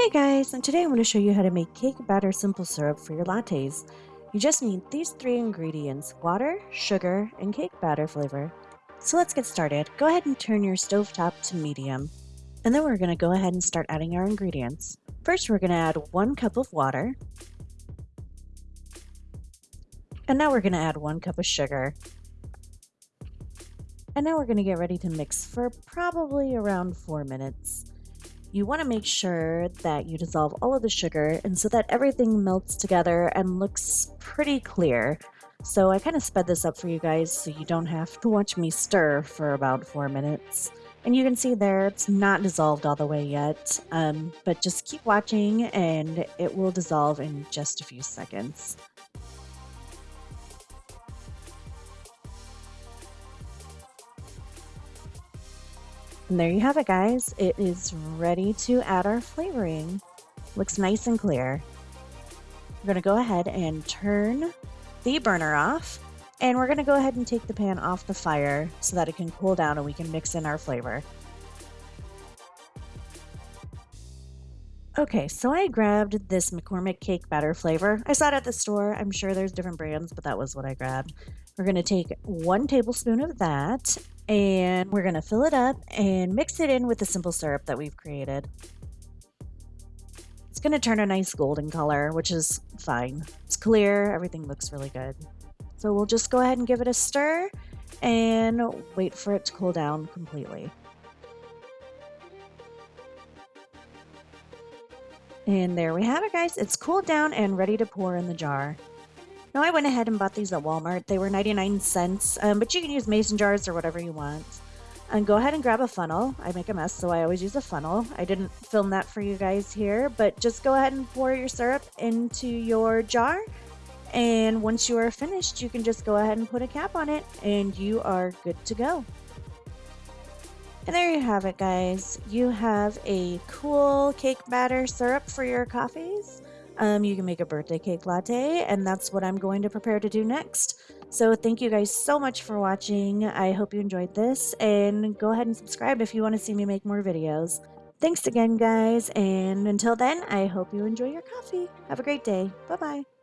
Hey guys, and today I'm going to show you how to make cake batter simple syrup for your lattes. You just need these three ingredients, water, sugar, and cake batter flavor. So let's get started. Go ahead and turn your stove top to medium. And then we're going to go ahead and start adding our ingredients. First we're going to add one cup of water. And now we're going to add one cup of sugar. And now we're going to get ready to mix for probably around four minutes. You want to make sure that you dissolve all of the sugar and so that everything melts together and looks pretty clear. So I kind of sped this up for you guys so you don't have to watch me stir for about four minutes. And you can see there it's not dissolved all the way yet, um, but just keep watching and it will dissolve in just a few seconds. And there you have it, guys. It is ready to add our flavoring. Looks nice and clear. We're going to go ahead and turn the burner off. And we're going to go ahead and take the pan off the fire so that it can cool down and we can mix in our flavor. Okay, so I grabbed this McCormick cake batter flavor. I saw it at the store. I'm sure there's different brands, but that was what I grabbed. We're going to take one tablespoon of that and we're to fill it up and mix it in with the simple syrup that we've created. It's to turn a nice golden color, which is fine. It's clear. Everything looks really good. So we'll just go ahead and give it a stir and wait for it to cool down completely. And there we have it, guys. It's cooled down and ready to pour in the jar. Now I went ahead and bought these at Walmart. They were 99 cents, um, but you can use mason jars or whatever you want. And go ahead and grab a funnel. I make a mess, so I always use a funnel. I didn't film that for you guys here, but just go ahead and pour your syrup into your jar. And once you are finished, you can just go ahead and put a cap on it and you are good to go. And there you have it, guys. You have a cool cake batter syrup for your coffees. Um, you can make a birthday cake latte, and that's what I'm going to prepare to do next. So thank you guys so much for watching. I hope you enjoyed this, and go ahead and subscribe if you want to see me make more videos. Thanks again, guys, and until then, I hope you enjoy your coffee. Have a great day. Bye-bye.